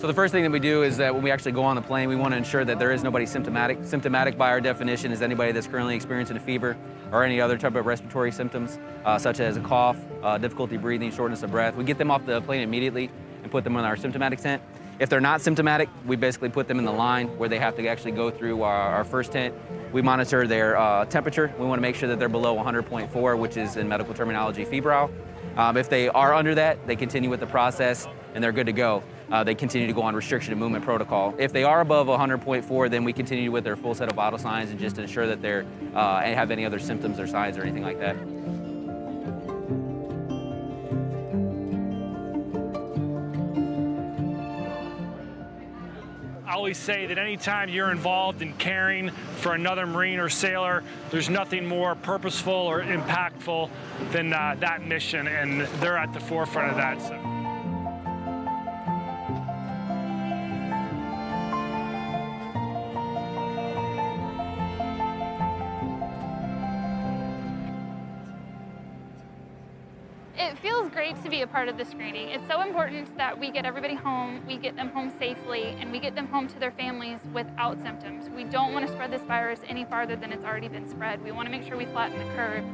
So the first thing that we do is that when we actually go on the plane, we want to ensure that there is nobody symptomatic. Symptomatic by our definition is anybody that's currently experiencing a fever or any other type of respiratory symptoms, uh, such as a cough, uh, difficulty breathing, shortness of breath. We get them off the plane immediately and put them on our symptomatic tent. If they're not symptomatic, we basically put them in the line where they have to actually go through our, our first tent. We monitor their uh, temperature. We want to make sure that they're below 100.4, which is in medical terminology febrile. Um, if they are under that, they continue with the process and they're good to go. Uh, they continue to go on restriction of movement protocol. If they are above 100.4, then we continue with their full set of vital signs and just ensure that they uh, have any other symptoms or signs or anything like that. I always say that anytime you're involved in caring for another Marine or sailor, there's nothing more purposeful or impactful than uh, that mission, and they're at the forefront of that. So. It feels great to be a part of the screening. It's so important that we get everybody home, we get them home safely, and we get them home to their families without symptoms. We don't want to spread this virus any farther than it's already been spread. We want to make sure we flatten the curve.